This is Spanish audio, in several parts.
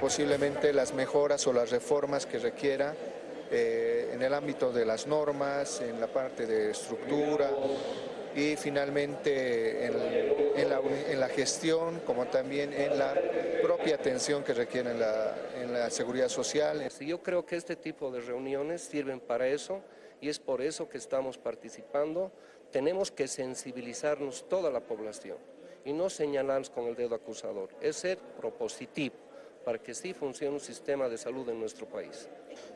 Posiblemente las mejoras o las reformas que requiera eh, en el ámbito de las normas, en la parte de estructura y finalmente en, la, gestión como también en la propia atención que requiere en la, en la seguridad social. Yo creo que este tipo de reuniones sirven para eso y es por eso que estamos participando. Tenemos que sensibilizarnos toda la población y no señalarnos con el dedo acusador, es ser propositivo para que sí funcione un sistema de salud en nuestro país.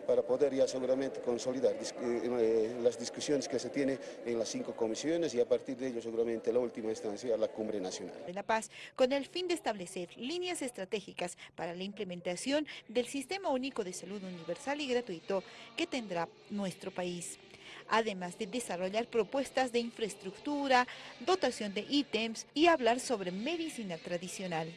Para poder ya seguramente consolidar eh, eh, las discusiones que se tienen en las cinco comisiones y a partir de ello seguramente la última instancia la cumbre nacional. De La Paz, con el fin de establecer líneas estratégicas para la implementación del Sistema Único de Salud Universal y Gratuito que tendrá nuestro país además de desarrollar propuestas de infraestructura, dotación de ítems y hablar sobre medicina tradicional.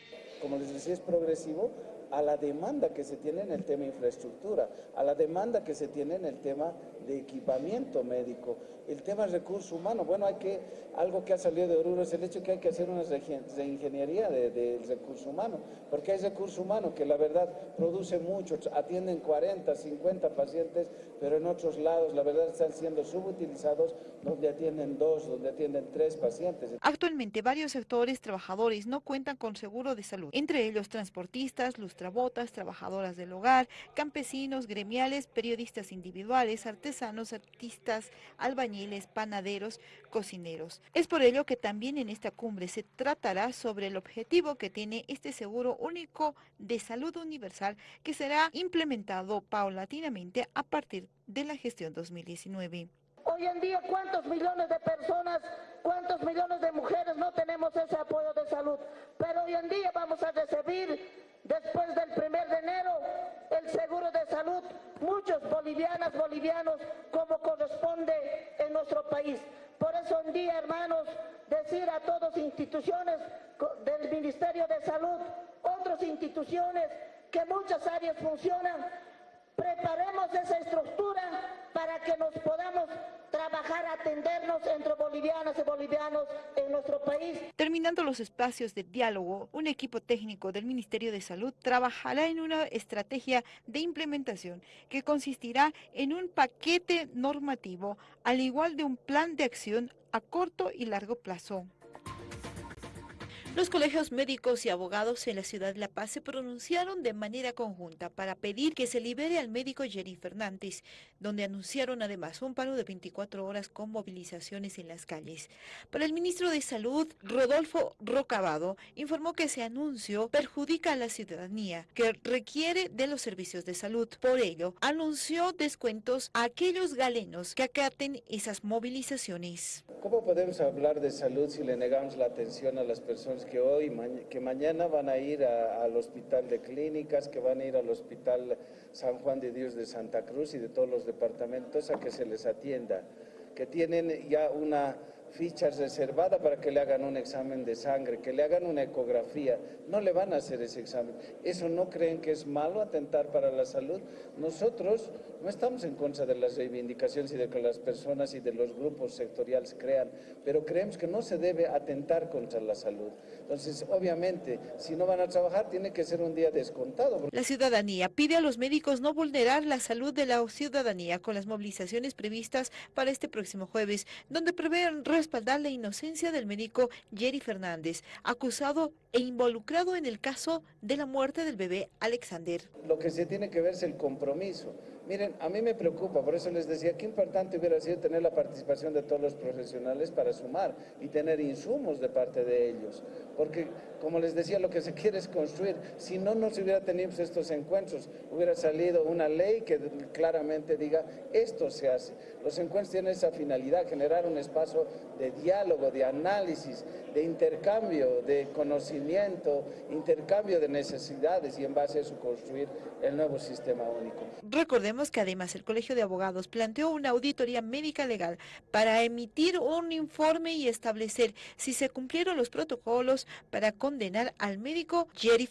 Como les decía, es progresivo, a la demanda que se tiene en el tema infraestructura, a la demanda que se tiene en el tema de equipamiento médico, el tema recurso humano. Bueno, hay que, algo que ha salido de Oruro es el hecho que hay que hacer una reingeniería del de, recurso humano, porque hay recurso humano que la verdad produce mucho, atienden 40, 50 pacientes, pero en otros lados la verdad están siendo subutilizados donde atienden dos, donde atienden tres pacientes. Actualmente varios sectores trabajadores no cuentan con seguro de salud, entre ellos transportistas, lustrabotas, trabajadoras del hogar, campesinos, gremiales, periodistas individuales, artesanos, artistas, albañiles, panaderos, cocineros. Es por ello que también en esta cumbre se tratará sobre el objetivo que tiene este seguro único de salud universal que será implementado paulatinamente a partir de la gestión 2019. Hoy en día, ¿cuántos millones de personas, cuántos millones de mujeres no tenemos ese apoyo de salud? Pero hoy en día vamos a recibir después del primer de enero el seguro de salud, muchos bolivianas, bolivianos, como corresponde en nuestro país. Por eso un día, hermanos, decir a todas instituciones del Ministerio de Salud, otras instituciones, que muchas áreas funcionan, preparemos esa estructura para que nos podamos trabajar, atendernos entre bolivianas y bolivianos en nuestro país. Terminando los espacios de diálogo, un equipo técnico del Ministerio de Salud trabajará en una estrategia de implementación que consistirá en un paquete normativo, al igual de un plan de acción a corto y largo plazo. Los colegios médicos y abogados en la ciudad de La Paz se pronunciaron de manera conjunta para pedir que se libere al médico Jerry Fernández, donde anunciaron además un paro de 24 horas con movilizaciones en las calles. Para el ministro de Salud, Rodolfo Rocabado, informó que ese anuncio perjudica a la ciudadanía que requiere de los servicios de salud. Por ello, anunció descuentos a aquellos galenos que acaten esas movilizaciones. ¿Cómo podemos hablar de salud si le negamos la atención a las personas que hoy, que mañana van a ir al hospital de clínicas, que van a ir al hospital San Juan de Dios de Santa Cruz y de todos los departamentos a que se les atienda, que tienen ya una fichas reservadas para que le hagan un examen de sangre, que le hagan una ecografía. No le van a hacer ese examen. ¿Eso no creen que es malo atentar para la salud? Nosotros no estamos en contra de las reivindicaciones y de que las personas y de los grupos sectoriales crean, pero creemos que no se debe atentar contra la salud. Entonces, obviamente, si no van a trabajar, tiene que ser un día descontado. La ciudadanía pide a los médicos no vulnerar la salud de la ciudadanía con las movilizaciones previstas para este próximo jueves, donde prevén respaldar la inocencia del médico Jerry Fernández, acusado e involucrado en el caso de la muerte del bebé Alexander. Lo que se tiene que ver es el compromiso. Miren, a mí me preocupa, por eso les decía qué importante hubiera sido tener la participación de todos los profesionales para sumar y tener insumos de parte de ellos. Porque, como les decía, lo que se quiere es construir. Si no, no se hubiera tenido estos encuentros, hubiera salido una ley que claramente diga esto se hace. Los encuentros tienen esa finalidad, generar un espacio de diálogo, de análisis, de intercambio, de conocimiento, intercambio de necesidades y en base a eso construir el nuevo sistema único. Que además el Colegio de Abogados planteó una auditoría médica legal para emitir un informe y establecer si se cumplieron los protocolos para condenar al médico Jerry